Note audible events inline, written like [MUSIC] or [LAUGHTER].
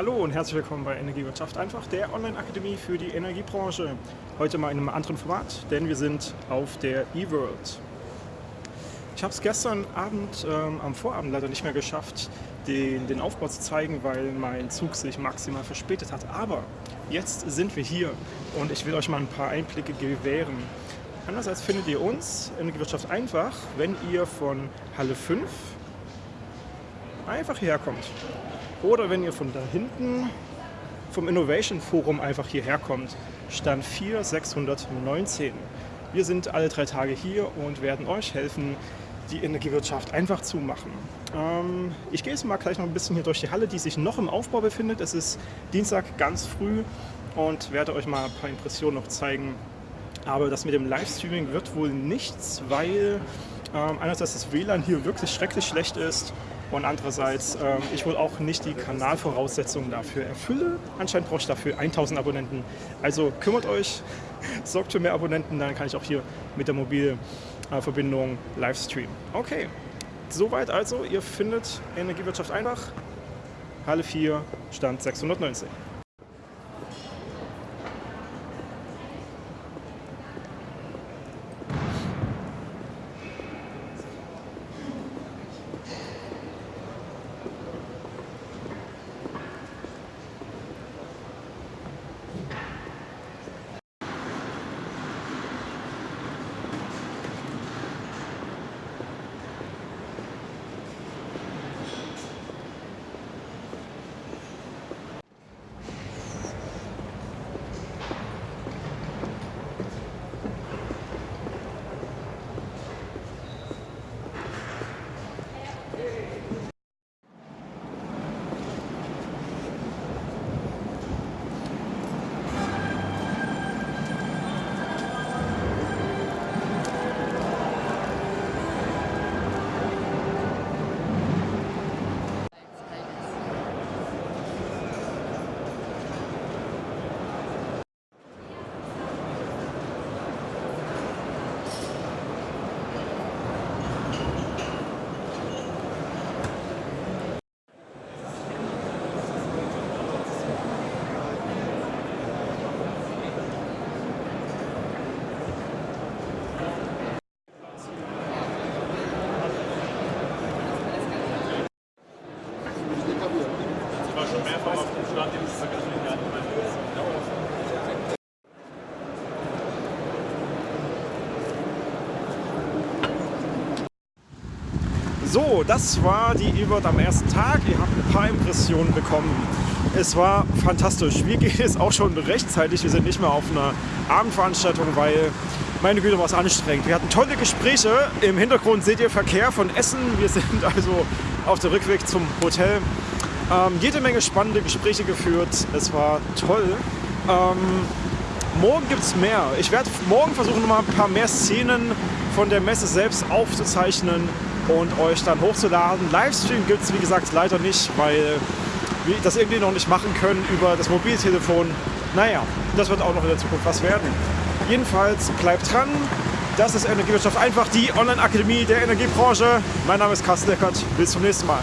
Hallo und herzlich willkommen bei Energiewirtschaft einfach, der Online-Akademie für die Energiebranche. Heute mal in einem anderen Format, denn wir sind auf der eWorld. Ich habe es gestern Abend ähm, am Vorabend leider nicht mehr geschafft, den, den Aufbau zu zeigen, weil mein Zug sich maximal verspätet hat. Aber jetzt sind wir hier und ich will euch mal ein paar Einblicke gewähren. Andererseits findet ihr uns, Energiewirtschaft einfach, wenn ihr von Halle 5 einfach hierher kommt. Oder wenn ihr von da hinten vom Innovation Forum einfach hierher kommt, Stand 4 619. Wir sind alle drei Tage hier und werden euch helfen, die Energiewirtschaft einfach zu machen. Ähm, ich gehe jetzt mal gleich noch ein bisschen hier durch die Halle, die sich noch im Aufbau befindet. Es ist Dienstag ganz früh und werde euch mal ein paar Impressionen noch zeigen. Aber das mit dem Livestreaming wird wohl nichts, weil ähm, einerseits das WLAN hier wirklich schrecklich schlecht ist und andererseits ähm, ich wohl auch nicht die Kanalvoraussetzungen dafür erfülle. Anscheinend brauche ich dafür 1000 Abonnenten. Also kümmert euch, [LAUGHS] sorgt für mehr Abonnenten, dann kann ich auch hier mit der Mobilverbindung live streamen. Okay, soweit also. Ihr findet Energiewirtschaft einfach, Halle 4, Stand 619. So, das war die E-Word am ersten Tag. Ihr habt ein paar Impressionen bekommen. Es war fantastisch. Wir gehen jetzt auch schon rechtzeitig. Wir sind nicht mehr auf einer Abendveranstaltung, weil, meine Güte, war es anstrengend. Wir hatten tolle Gespräche. Im Hintergrund seht ihr Verkehr von Essen. Wir sind [LAUGHS] also auf dem Rückweg zum Hotel. Ähm, jede Menge spannende Gespräche geführt. Es war toll. Ähm, morgen gibt es mehr. Ich werde morgen versuchen, noch mal ein paar mehr Szenen von der Messe selbst aufzuzeichnen und euch dann hochzuladen. Livestream gibt es wie gesagt leider nicht, weil wir das irgendwie noch nicht machen können über das Mobiltelefon. Naja, das wird auch noch in der Zukunft was werden. Jedenfalls bleibt dran. Das ist Energiewirtschaft einfach, die Online-Akademie der Energiebranche. Mein Name ist Carsten Deckert. Bis zum nächsten Mal.